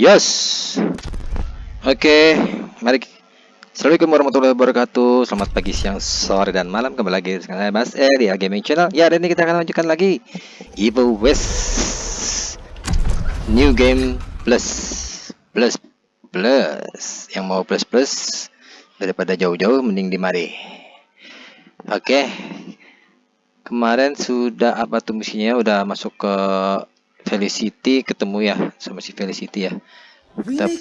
Yes. Oke, mari. Assalamualaikum warahmatullahi wabarakatuh. Selamat pagi, siang, sore, dan malam. Kembali lagi dengan saya Mas E di Gaming Channel. Ya, hari ini kita akan lanjutkan lagi Evil West New Game Plus Plus Plus. Yang mau plus plus daripada jauh-jauh, mending di mari. Oke. Kemarin sudah apa tuh misinya? Udah masuk ke Felicity ketemu ya sama si Felicity ya. Tapi.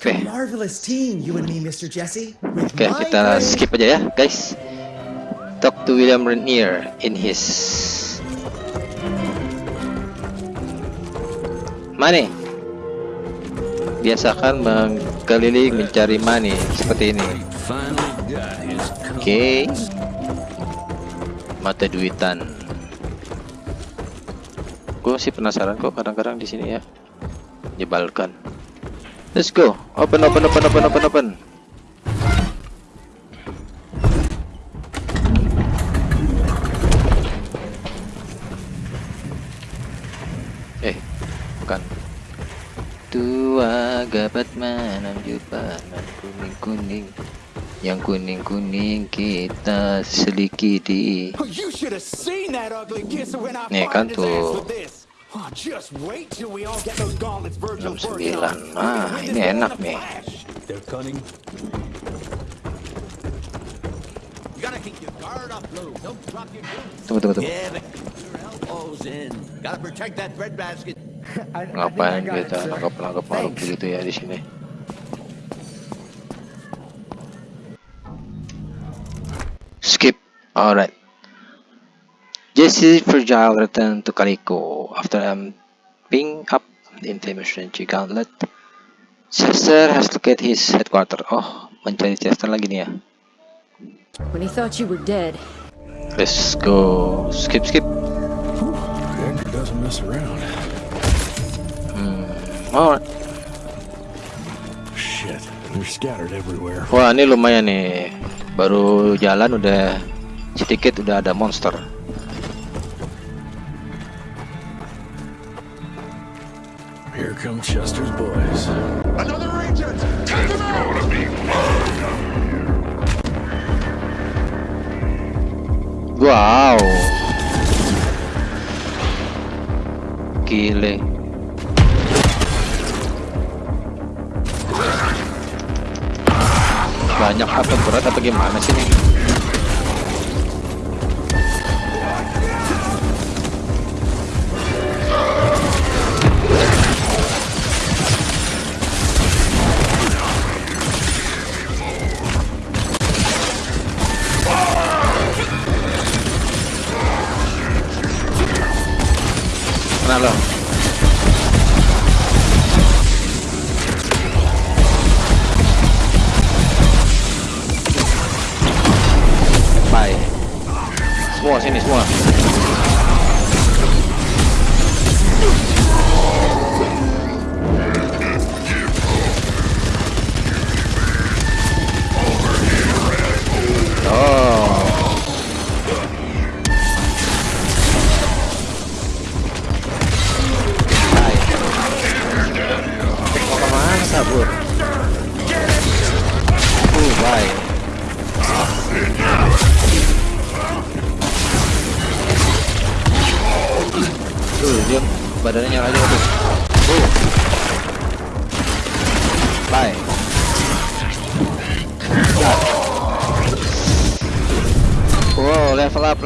With Oke, my kita skip aja ya, guys. Talk to William Renier in his money. Biasakan mengkeliling mencari money seperti ini. Oke. Mata duitan. Gue sih penasaran kok kadang-kadang di sini ya. Menyebalkan. Let's go. Open, open, open, open, open, open. Eh, bukan. Tua gabat manam jupanan kuning kuning. Yang kuning kuning kita sedikit Oh, you should have seen that ugly kisser when I Nih, kan tuh. with this. Oh, just wait till we all get those gauntlets Virgil's 69. working on. Nah, ini enak nih. Tunggu, tunggu, tunggu. Ngapain kita nangkap-nangkap makhluk begitu ya di sini? Alright. Jesse Fragile returned to Calico after amping up the inflammation gauntlet. Chester has located his headquarters. Oh, mencari Chester lagi nih ya. When he thought you were dead, Let's go. Skip, skip. Doesn't mess around. Alright. Shit, they're scattered everywhere. Wah, ini lumayan nih. Baru jalan udah sedikit udah ada monster. Here come Chester's boys. Another agent! Take him out! Wow. Gile. Banyak apa berat apa gimana sih nih?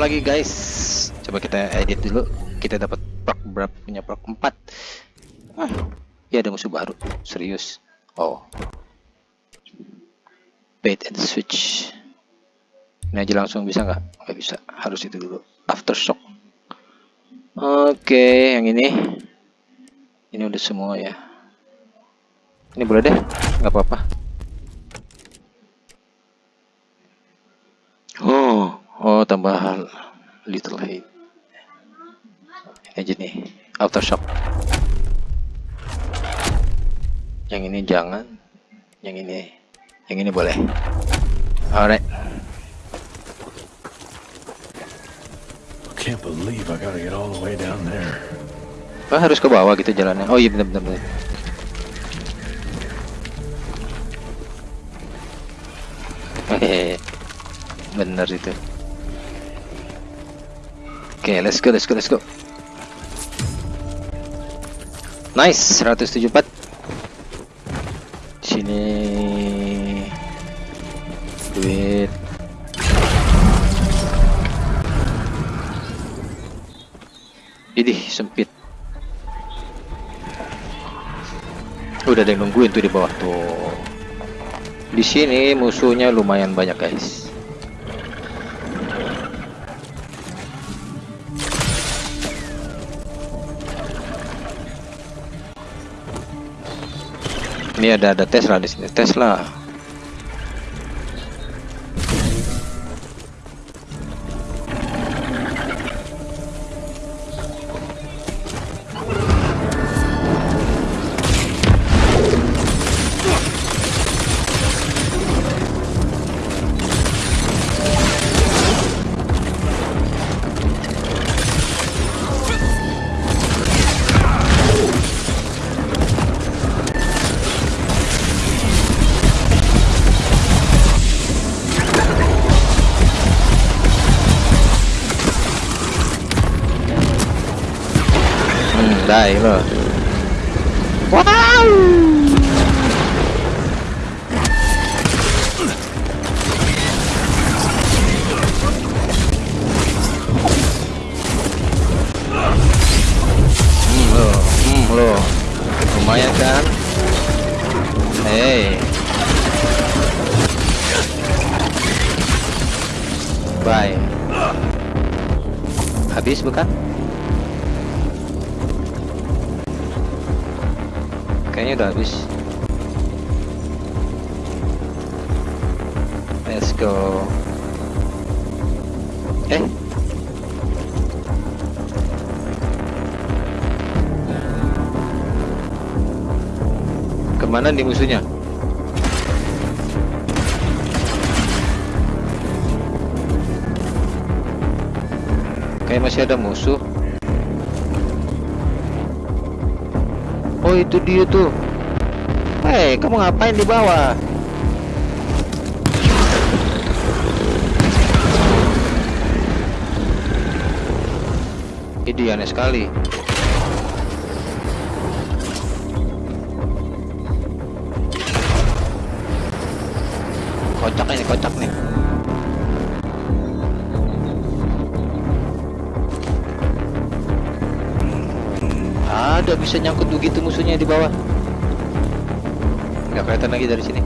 Lagi guys. Coba kita edit dulu. Kita dapat proc berapa punya proc 4. Ah, ya ada musuh baru. Serius. Oh. Bait and switch. Ini aja langsung bisa nggak? Nggak bisa. Harus itu dulu. Aftershock. Oke, yang ini. Ini udah semua ya. Ini boleh deh, nggak apa-apa. Oh, oh tambah little hate aja nih aftershock yang ini jangan yang ini yang ini boleh alright can't believe I gotta get all the way down there. Wah, harus ke bawah gitu jalannya. Oh iya benar benar benar. Hehehe. benar itu. Oke, let's go, let's go, let's go. Nice, 174. Sini duit. Idih, sempit. Udah ada yang nungguin tuh di bawah tuh. Di sini musuhnya lumayan banyak, guys. Ini ada ada Tesla di sini. Tesla. Ke mana nih musuhnya? Kayak masih ada musuh. Oh itu dia tuh. Hei, kamu ngapain di bawah? Ini aneh sekali. Bisa nyangkut begitu musuhnya di bawah. Nggak kelihatan lagi dari sini.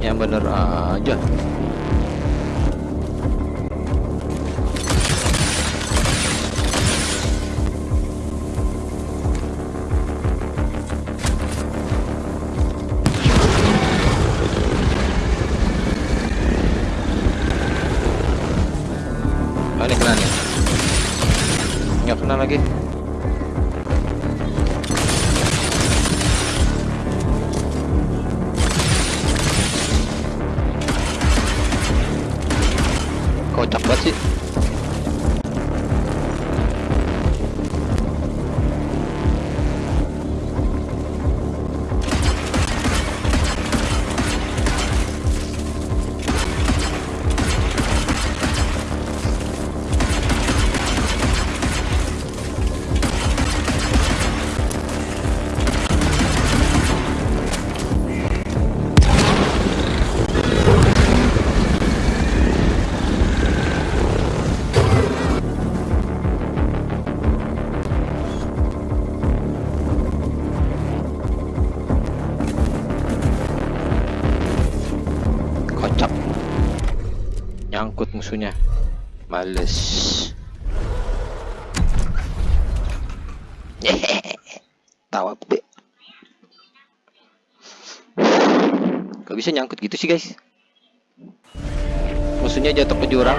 Yang bener aja. Musuhnya. Males. Tawa be. Gak bisa nyangkut gitu sih guys. Musuhnya jatuh ke jurang.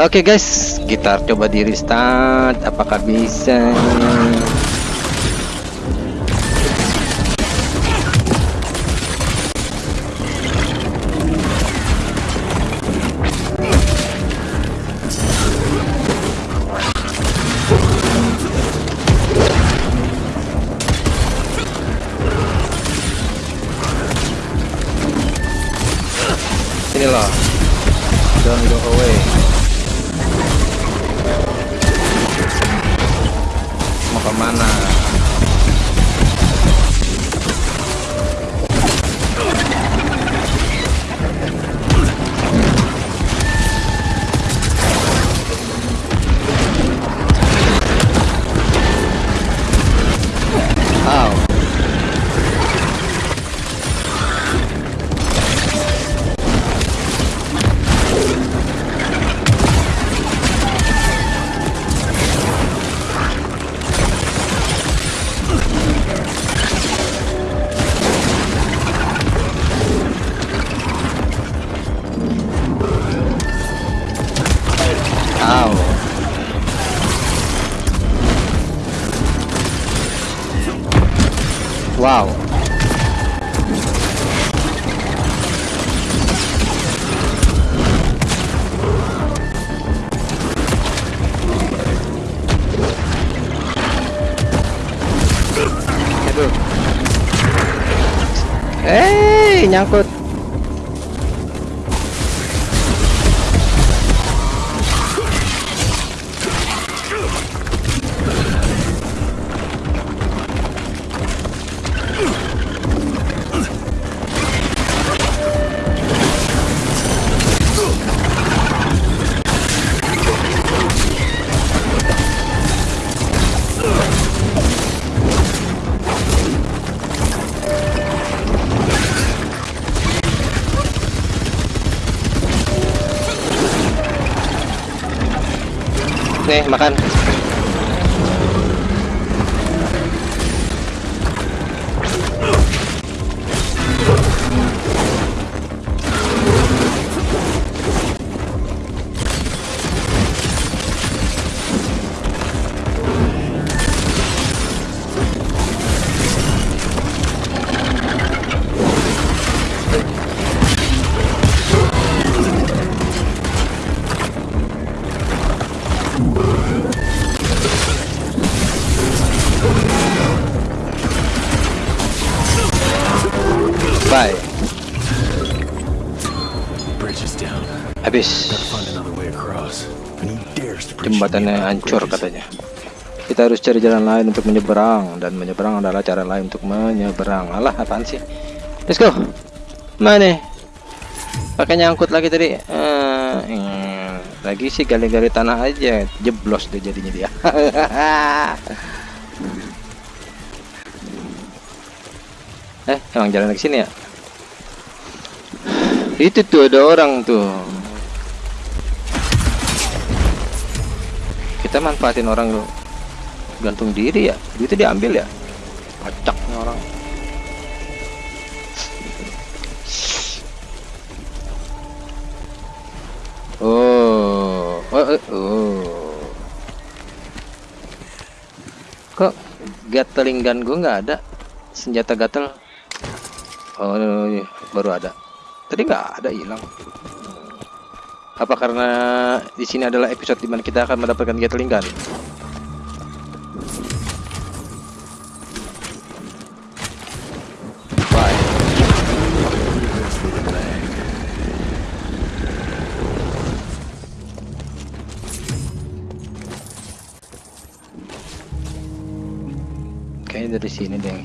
Oke guys, kita coba di restart. Apakah bisa? Wow. Aduh. Eh, nyangkut. Me about hancur katanya. Kita harus cari jalan lain untuk menyeberang dan menyeberang adalah cara lain untuk menyeberang. Alah, apaan sih? Let's go. Mana? Pakai nyangkut lagi tadi. Eh, hmm, lagi sih gali-gali tanah aja, jeblos deh jadinya dia. eh, emang jalan ke sini ya? Itu tuh ada orang tuh. Kita manfaatin orang gantung diri ya. Itu diambil ya. Kocaknya orang. Oh, oh, oh. Kok gatling gun gue nggak ada? Senjata gatel. Oh, iya, baru ada. Tadi nggak ada hilang. Apa karena di sini adalah episode di mana kita akan mendapatkan Gatling Gun? Kayaknya dari sini deh.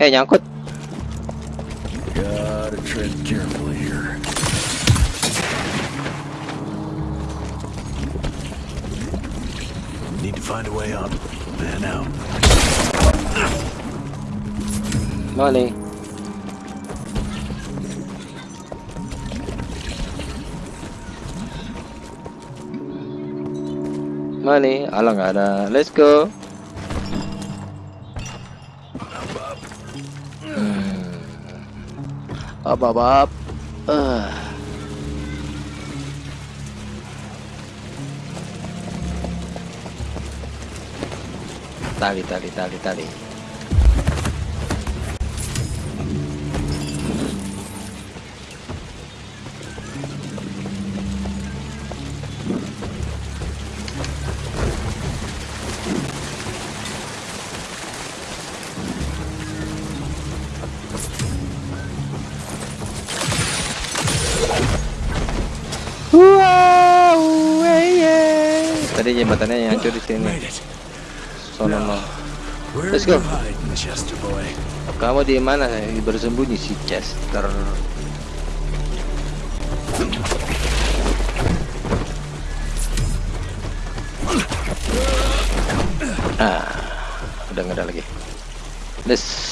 Eh nyangkut. Gotta. Find a way up. Man out. Money. Money, alah ada. Let's go. Hmm. Up, up, up. Ah. Tali, tali, tali, tali. Wow, yeah. Tadi jembatannya yang hancur di sini. Sono no. Let's go. Kamu di mana bersembunyi si Chester? Ah, udah nggak ada lagi. Let's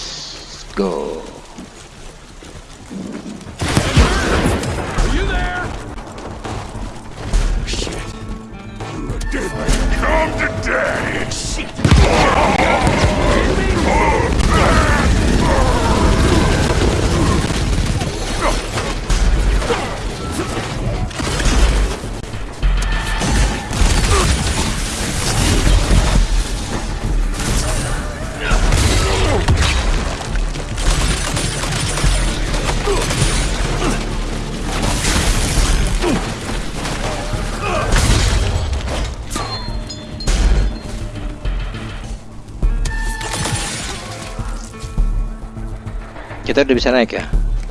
Kita udah bisa naik ya.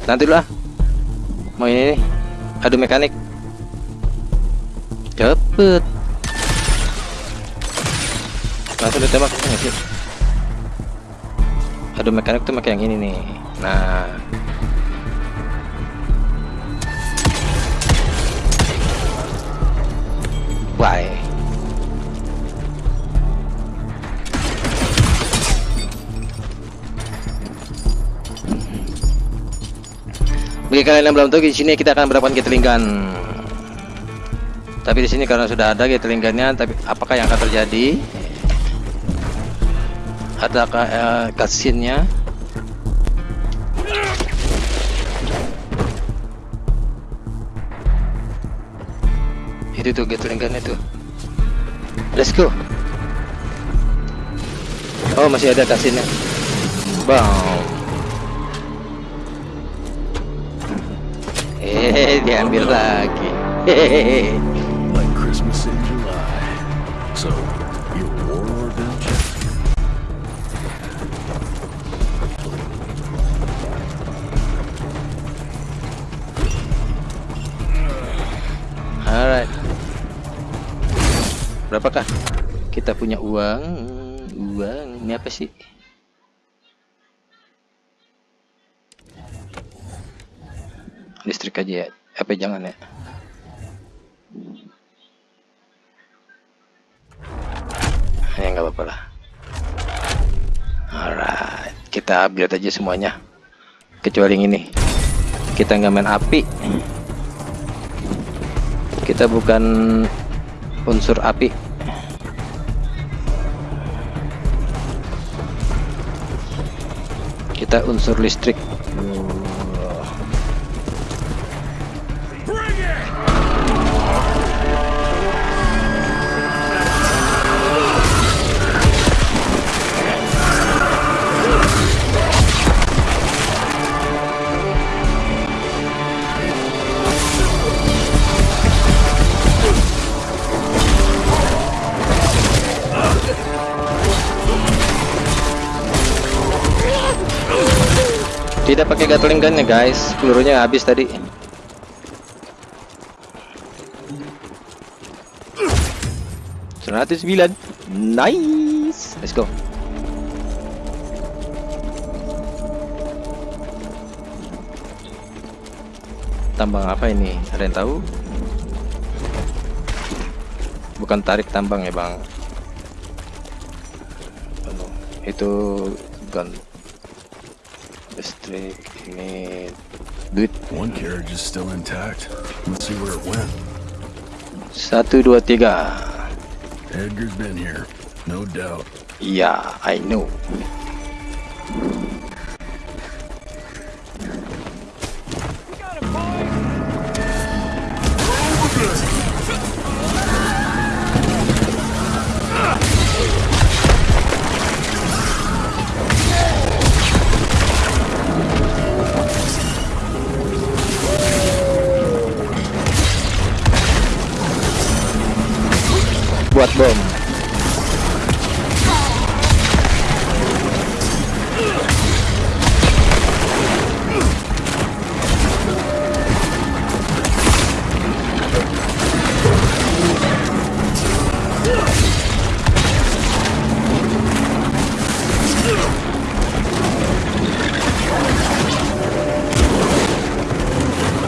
Nanti dulu ah. Mau ini nih. Adu mekanik. Cepet. Langsung ditembak nggak sih? Adu mekanik tuh pakai yang ini nih. Nah. Bye. Bagi kalian yang belum tahu di sini kita akan mendapatkan Gatling. Tapi di sini karena sudah ada Gatling tapi apakah yang akan terjadi? Adakah cutscene-nya? Itu tuh Gatling itu. Let's go. Oh masih ada cutscene-nya. Bang. Diambil lagi. Hehehe. Like Christmas in July. So, you a warlord then, Chester? Alright. Berapakah kita punya uang? Uang ini apa sih? Listrik aja ya. Apa jangan ya? Ya nggak apa-apa lah. Alright, kita upgrade aja semuanya. Kecuali ini. Kita nggak main api. Kita bukan unsur api. Kita unsur listrik. Ya guys, pelurunya habis tadi. Seratus sembilan, nice. Let's go. Tambang apa ini? Ada yang tahu? Bukan tarik tambang ya bang. Itu gun listrik duit One carriage is still intact. Let's see where it went. satu dua tiga Edgar's been here, no doubt. Yeah, I know. Buat bom.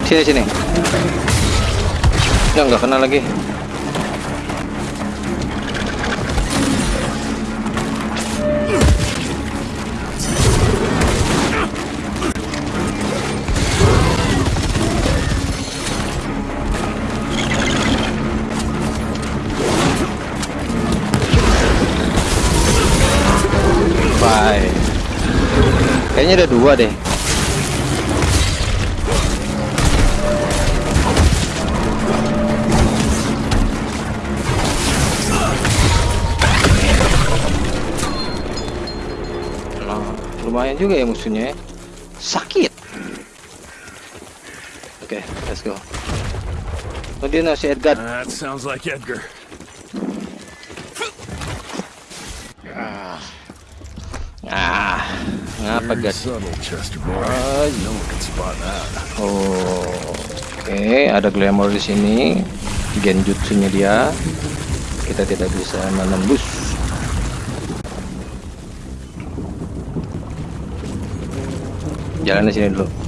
Sini sini. Ya nggak kena lagi. Ada dua deh. Lumayan juga ya musuhnya. ya. Sakit. Oke, let's go. Oh dia nasi Edgar. That sounds like Edgar. Ah, ngapa Very gas? subtle, Chester boy. Oh, oke, ada glamour di sini. Genjutsunya dia. Kita tidak bisa menembus. Jalan di sini dulu.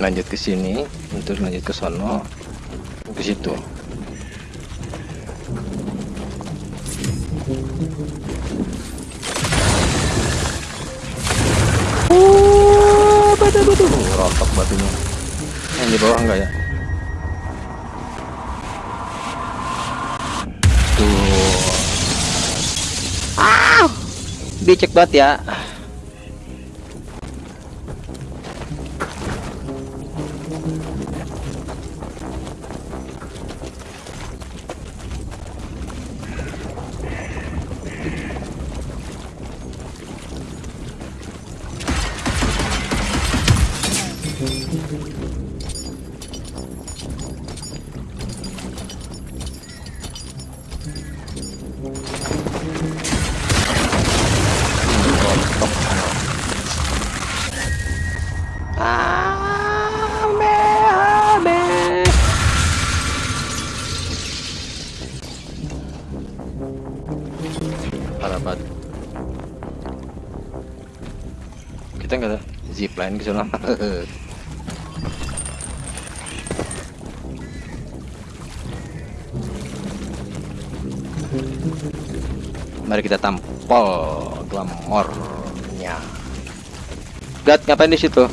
Lanjut ke sini untuk lanjut ke sono ke situ. Oh, batu batu. Rotok batunya. Yang di bawah enggak ya? Tuh. Ah! Dicek banget ya kita tampol glamornya. Gat ngapain di situ?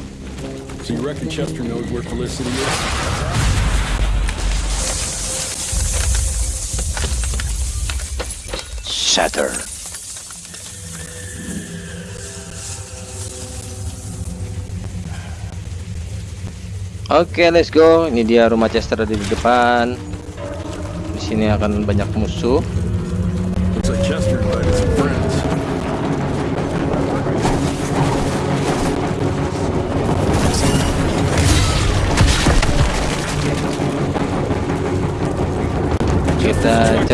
So you reckon Chester knows where Felicity is? Shatter. Oke, let's go. Ini dia rumah Chester ada di depan. Di sini akan banyak musuh.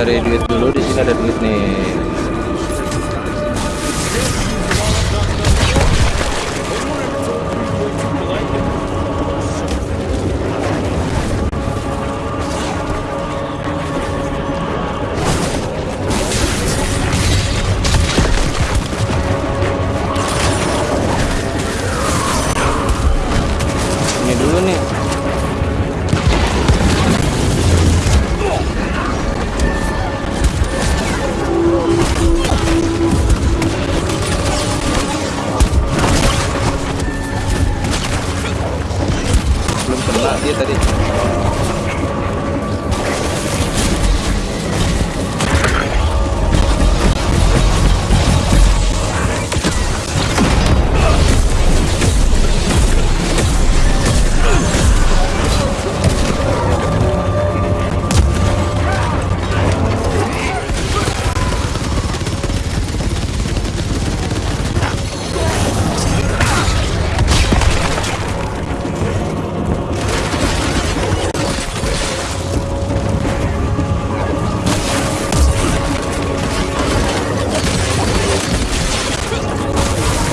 Cari duit dulu di sini ada duit nih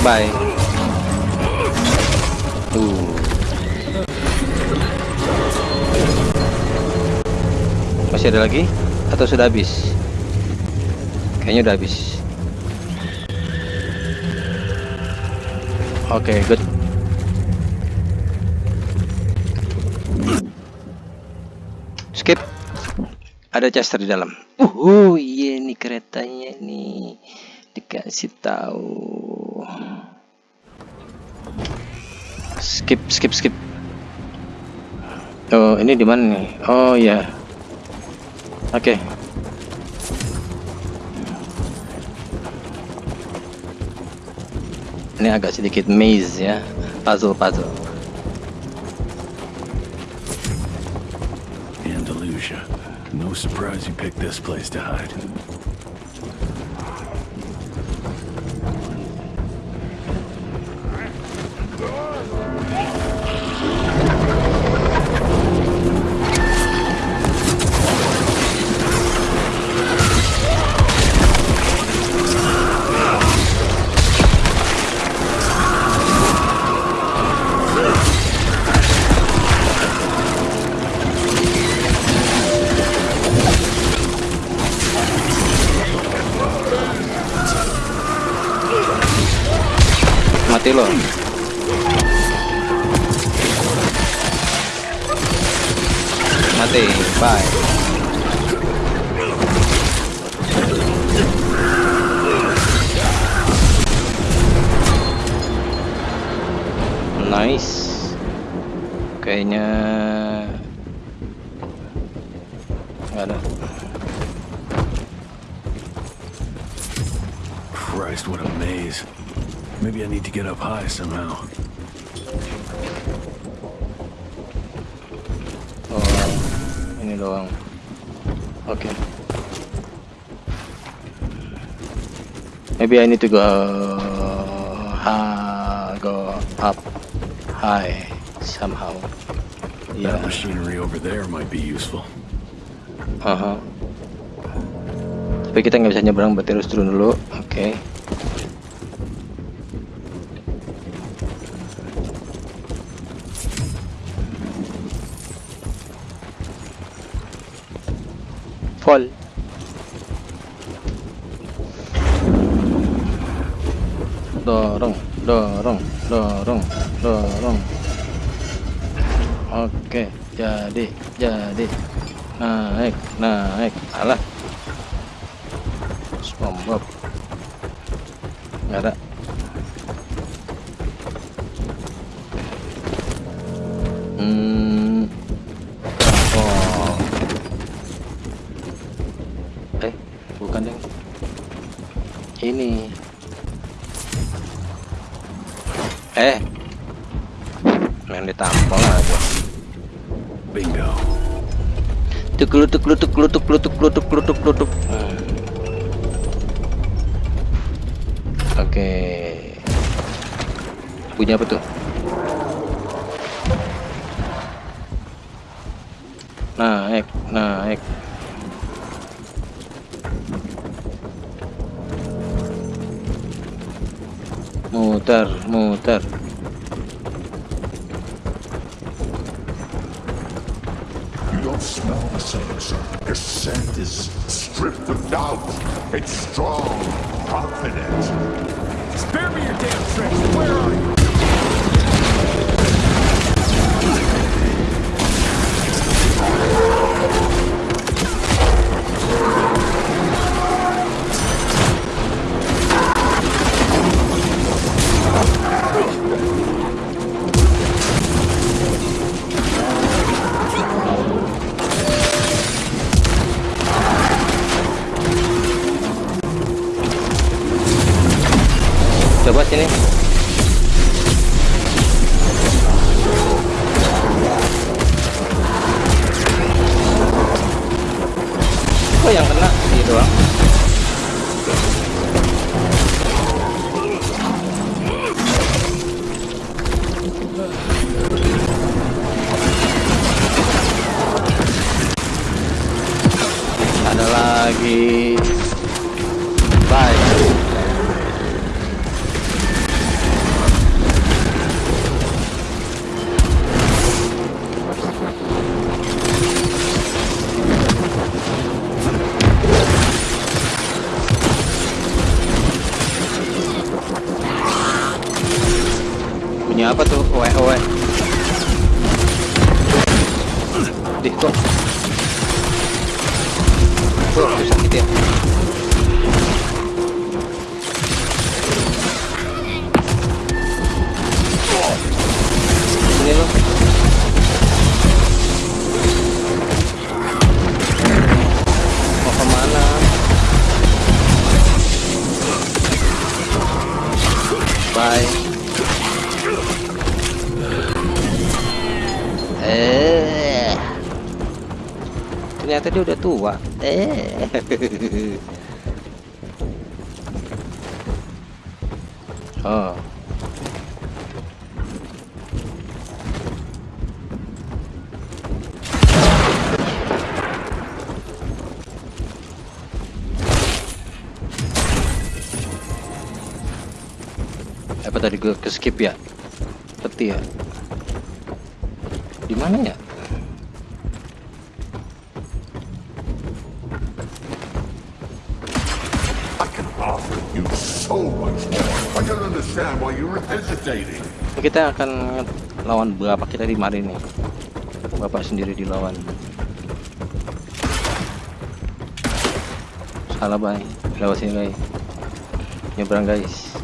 bye. Tuh. Masih ada lagi? Atau sudah habis? Kayaknya udah habis. Oke good. Skip. Ada Chester di dalam. Uh iya nih keretanya nih. Dikasih tahu skip skip skip. Oh ini di mana nih? Oh ya oke. Ini agak sedikit maze ya. Puzzle puzzle Andalusia. No surprise you picked this place to hide. Nice kayaknya nggak ada Christ, what a maze. Maybe I need to get up high somehow. Oh, ini doang. Oke. Maybe I need to go ha go up high somehow. That Yeah. machinery over there might be useful. Aha. Tapi kita nggak bisa nyebrang, berarti harus turun dulu. Oke. Fall. Dorong, dorong, dorong, dorong. Oke, jadi, jadi naik, naik, alah. apa tuh naik naik muter muter smell the same, sir. The scent is stripped of doubt. It's strong, confident. Spare me your damn tricks. Where are you? Dih kok. Dia udah tua. Eh. Oh. Apa tadi gue ke skip ya? Peti ya? Di mana ya? Kita akan lawan berapa kita di mari nih? Bapak sendiri dilawan. Salah bay, lewat sini guys. Nyebrang guys.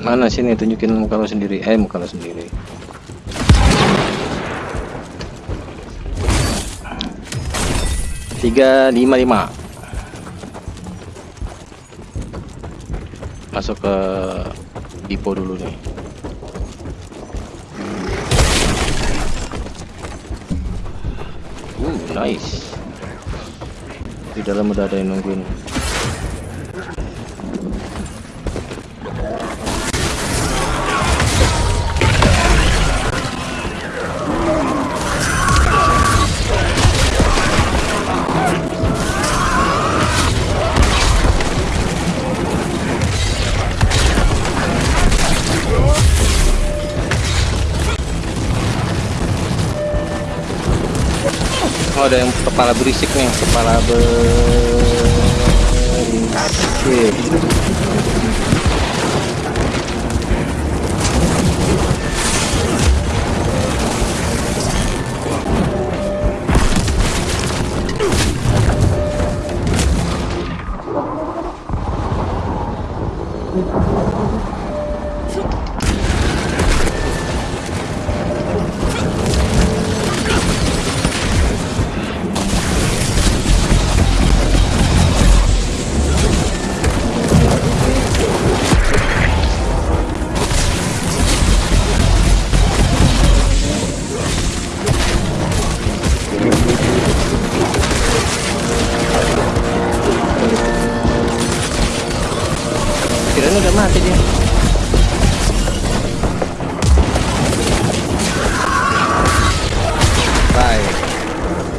Mana sini tunjukin muka lo sendiri. Eh muka lo sendiri. Tiga lima lima. Masuk ke depo dulu nih. Uh, nice. Di dalam udah ada yang nungguin. Ada yang kepala berisik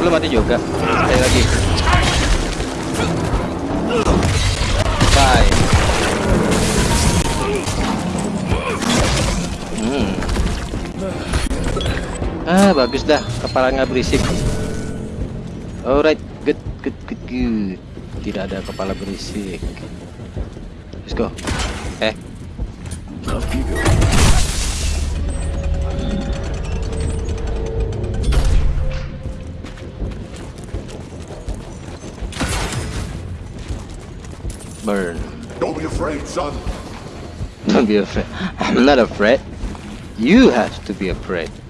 Belum mati juga. Sekali lagi. Baik. Hmm. Ah, bagus dah. Kepala nggak berisik. Alright, good, good, good, good. Tidak ada kepala berisik. Let's go. Don't be afraid. I'm not afraid. You have to be afraid. That's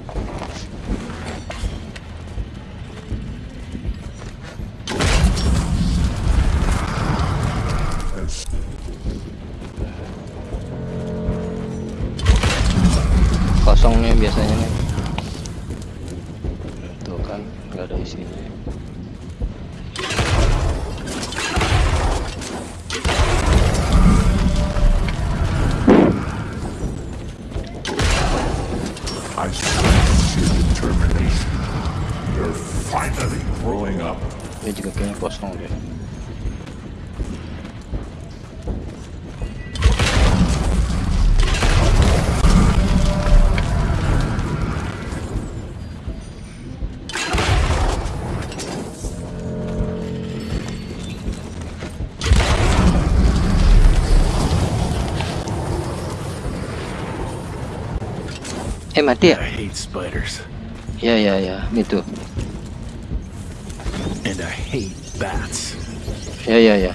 Eh mati ya? Ya ya ya, itu. Ya ya ya.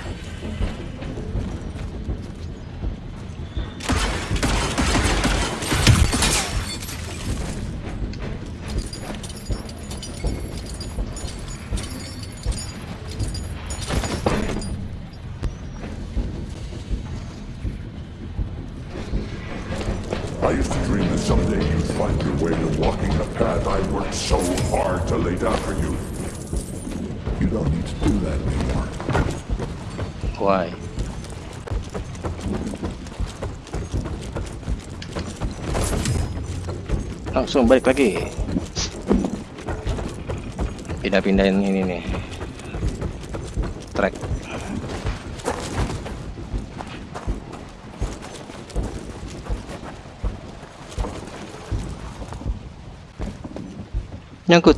Langsung balik lagi. Pindah-pindahin ini nih. Track. Nyangkut.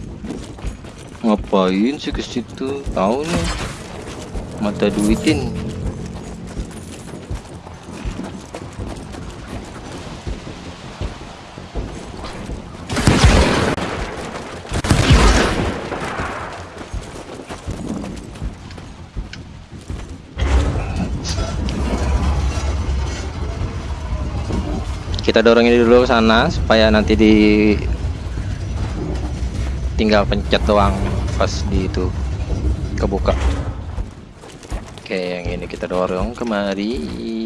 Ngapain sih ke situ? Tahu nih. Mata duitin. Kita dorong ini dulu sana supaya nanti di tinggal pencet doang pas di itu kebuka. Oke, yang ini kita dorong kemari.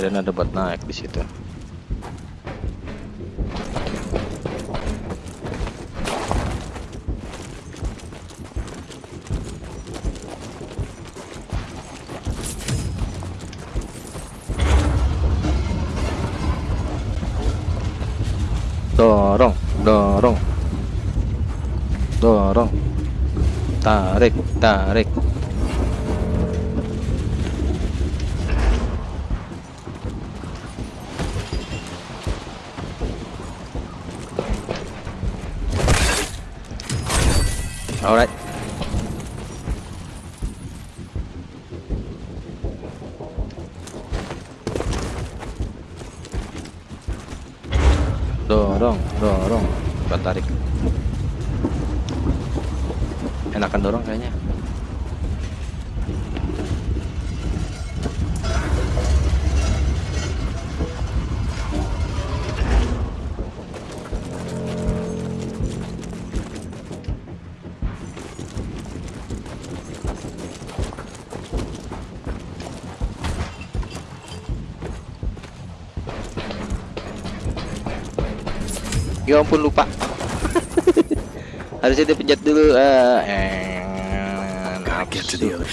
Kirain ada buat naik di situ. dorong dorong. Dorong. Tarik tarik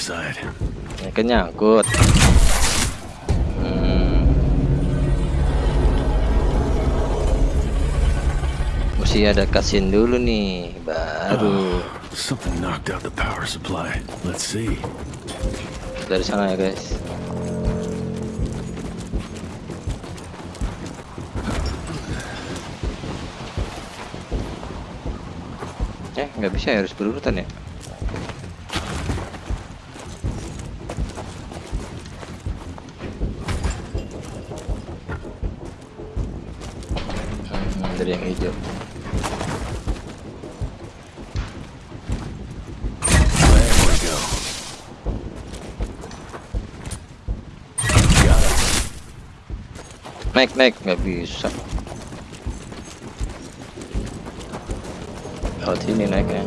side. Ya, kan nyangkut. Hmm. Mesti ada cutscene dulu nih, baru Something knocked out the power supply. Let's see. dari sana ya guys. Eh, nggak bisa ya, harus berurutan ya. Naik, naik, nggak bisa. Lewat sini naiknya.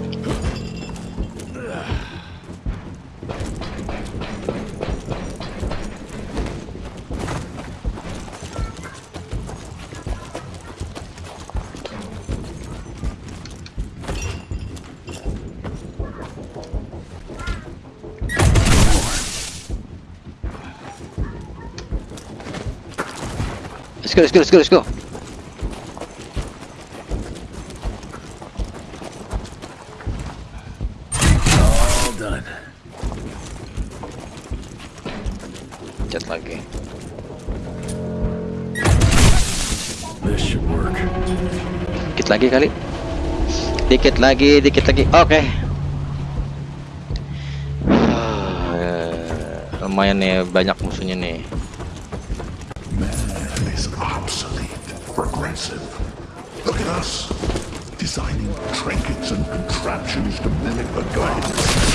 Let's go, let's go, let's go, let's go. All done. Cat lagi. This should work. Dikit lagi kali. Dikit lagi, dikit lagi. Oke. Ah, Lumayan nih banyak musuhnya nih. Contraptions to mimic the gods.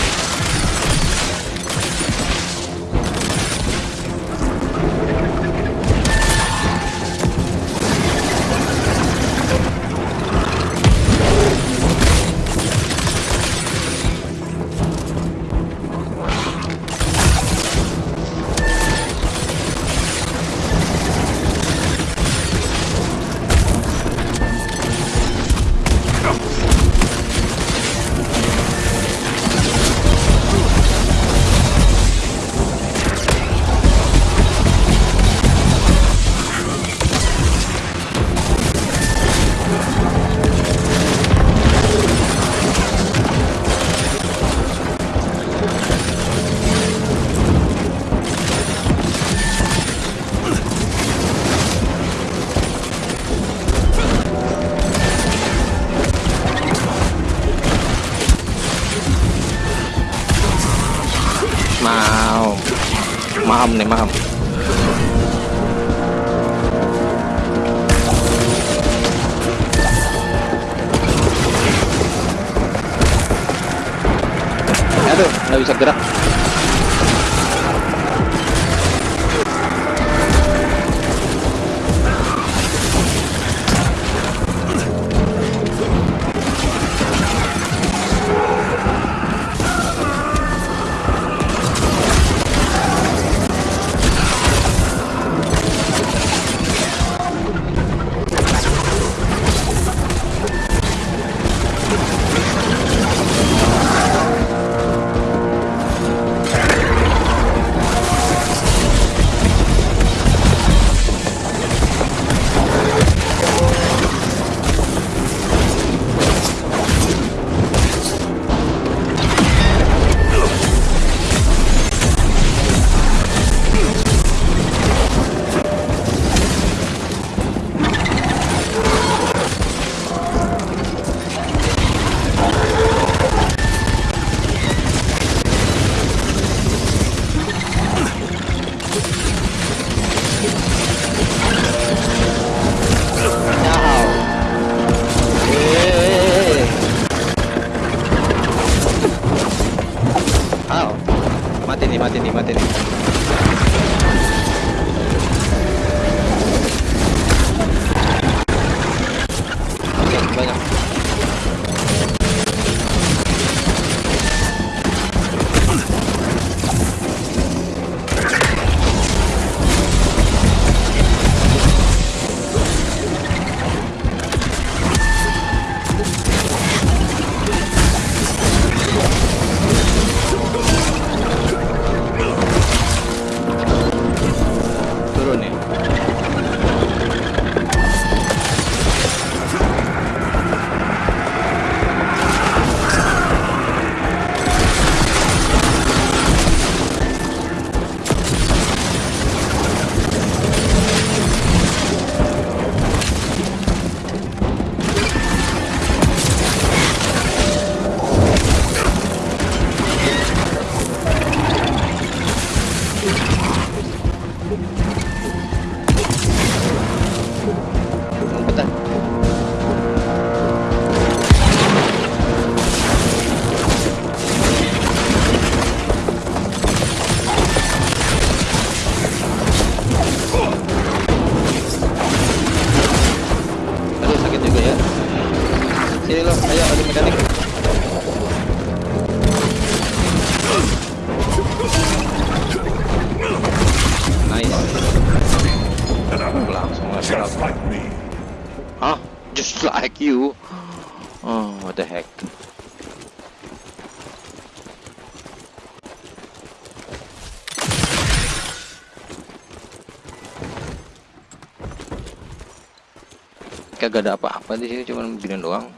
Apa-apa di sini, cuma begini doang.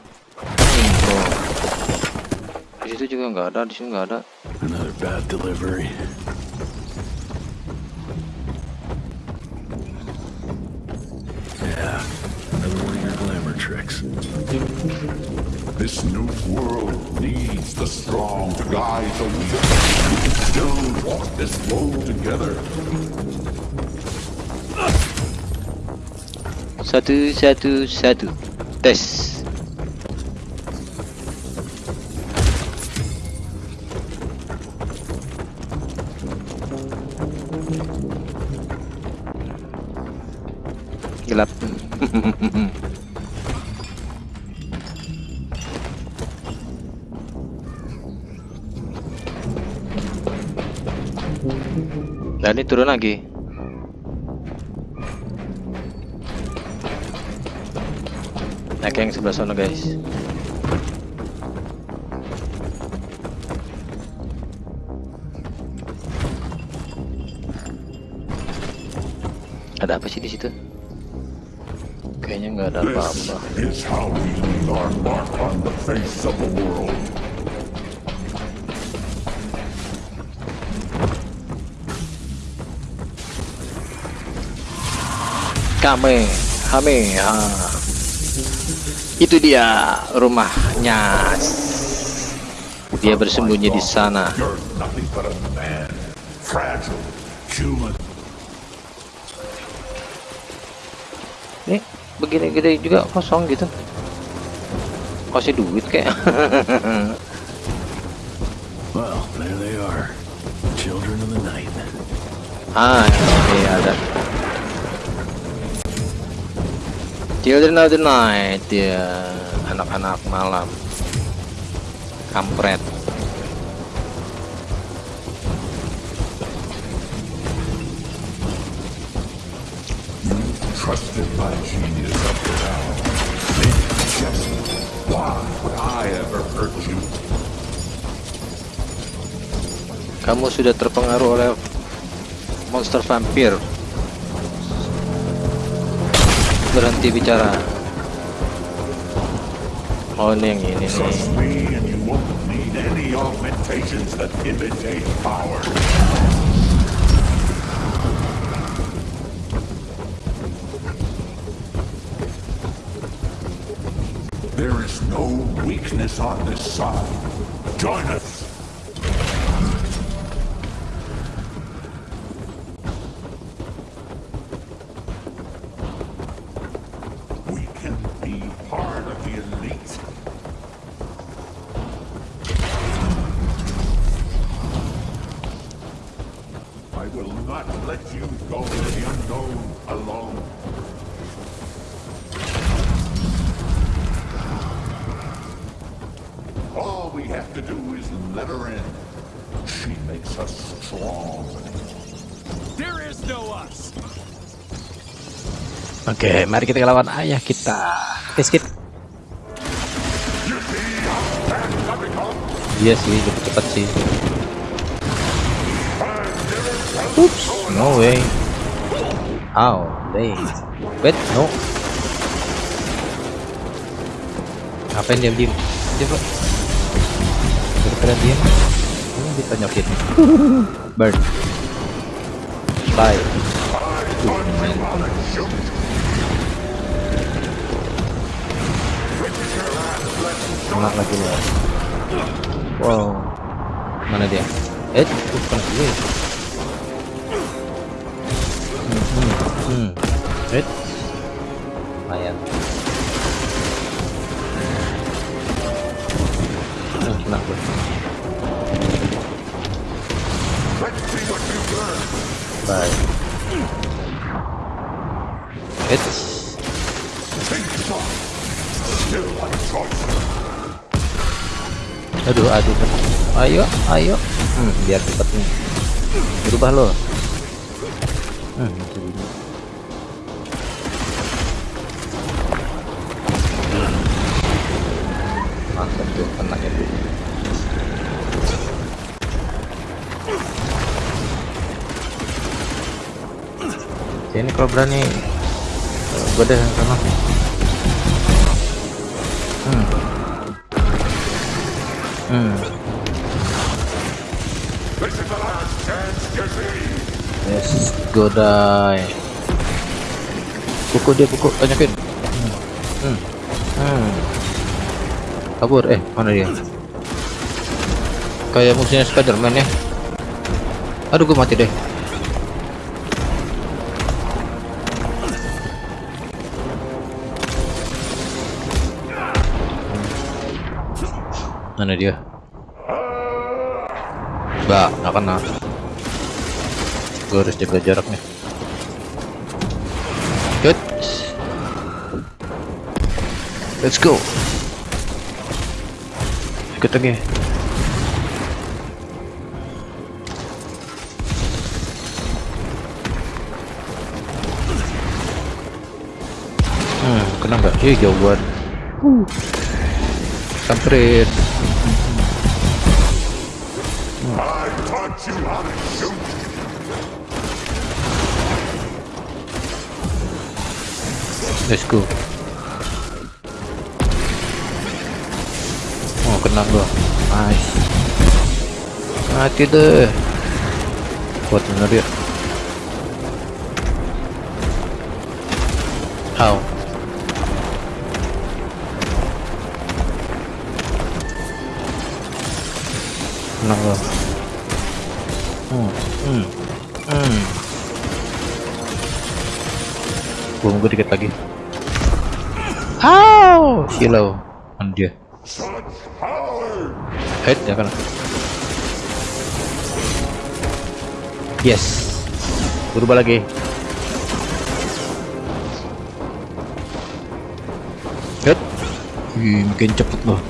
Intro. Di situ juga nggak ada, di sini nggak ada. Another bad delivery. Yeah, another one of your glamour tricks. This new world needs the strong to guide the weak. We can still walk this road together. Satu, satu, satu. Até. Nah, kayak yang sebelah sana guys. Ada apa sih di situ? Kayaknya nggak ada apa-apa. Kame, kame, ah. Itu dia rumahnya. Dia bersembunyi di sana. Nih, begini gede juga kosong gitu. Kasih duit kayak. Well, there they are. Children of the night. ah, iya ada. Children of the Night, ya anak-anak malam. Kampret. Trusted my genius up to now. Just why would I ever hurt you? Kamu sudah terpengaruh oleh monster vampir. Berhenti bicara. Oh, ini yang ini nih. There is no weakness on this side. Join us. Oke, mari kita lawan ayah kita. Oke, skip. Iya sih, lebih cepat sih. Oops, no way. How? They. Wait, no. Ngapain diam diam? Bro. Daripada diam, ini ditonyokin. Bird. Bye. banget lagi nih wow. Mana dia? Eh bukan gue hmm, hmm, hmm. eh Aduh, aduh. Ayo, ayo. Hmm, biar cepet nih. Berubah lo. Hmm. Mantap tuh, kena ya tuh. Ini kalau berani gue deh sana. Hmm. Hmm. Yes, go die. Pukul dia, pukul, banyakin. Hmm. Hmm. Hmm. Kabur, eh, mana dia? Kayak musuhnya Spiderman ya. Aduh, gue mati deh. Mana dia? Mbak, nggak kena. Gue harus jaga jarak nih. Good. Let's go. Ikut lagi. Hmm, kena nggak? Ih, jauhan. Samperin. Let's go. Oh, kena gua. Nice. Mati deh. Kuat bener ya. How? Kena gua. Hmm, hmm, nunggu dikit lagi. How? Silau. Mana dia? Head ya kan? Yes. Berubah lagi. Head. Ih, makin cepet loh.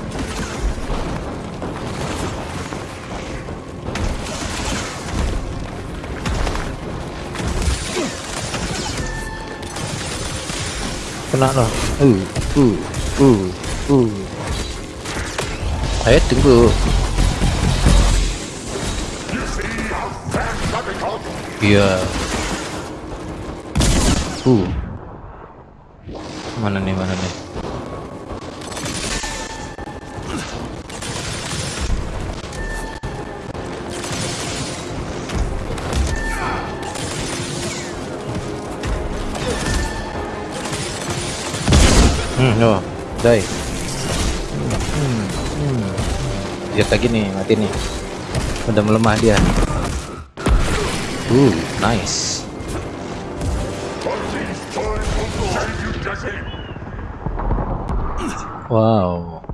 Kena loh. Uh, uh, uh, uh. Ayo tunggu. Iya. Uh. Mana nih, mana nih? Hmm. Lihat lagi nih, mati nih. Udah melemah dia. Uh, nice. Wow.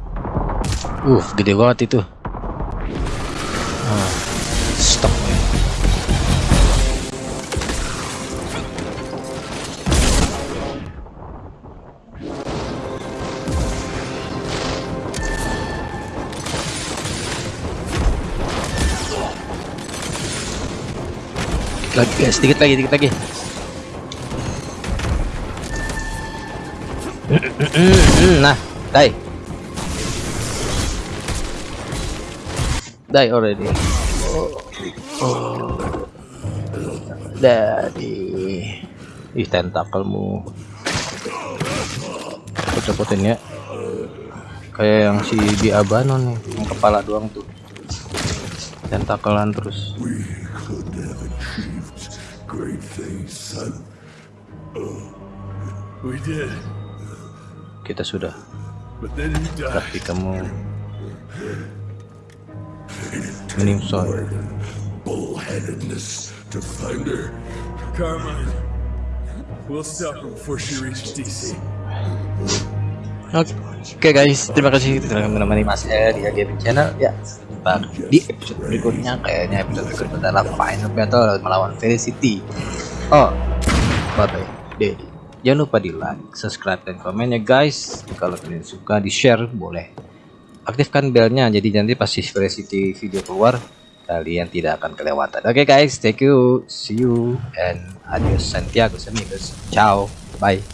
Uh, gede banget itu. Lagi guys, sedikit lagi, sedikit lagi. Nah, die. Die already. Oh. Daddy. Ih, tentakelmu. Copotin ya. Kayak yang si di Abano nih, yang kepala doang tuh. Tentakelan terus. Son. We did, Kita sudah. died. Tapi kamu menyusui. Bullheadedness to. Carmine, We'll stop her before she reaches DC. Oke guys, terima kasih telah menemani Mas E di Gaming Channel. Ya, di episode berikutnya. Kayaknya episode berikutnya adalah Final Battle melawan Felicity. Oh, bye bye, Daddy. Jangan lupa di like, subscribe, dan komen ya guys. Kalau kalian suka di share boleh. Aktifkan belnya jadi nanti pasti Felicity video keluar kalian tidak akan kelewatan. Oke guys, thank you, see you, and adios Santiago amigos. Ciao, bye.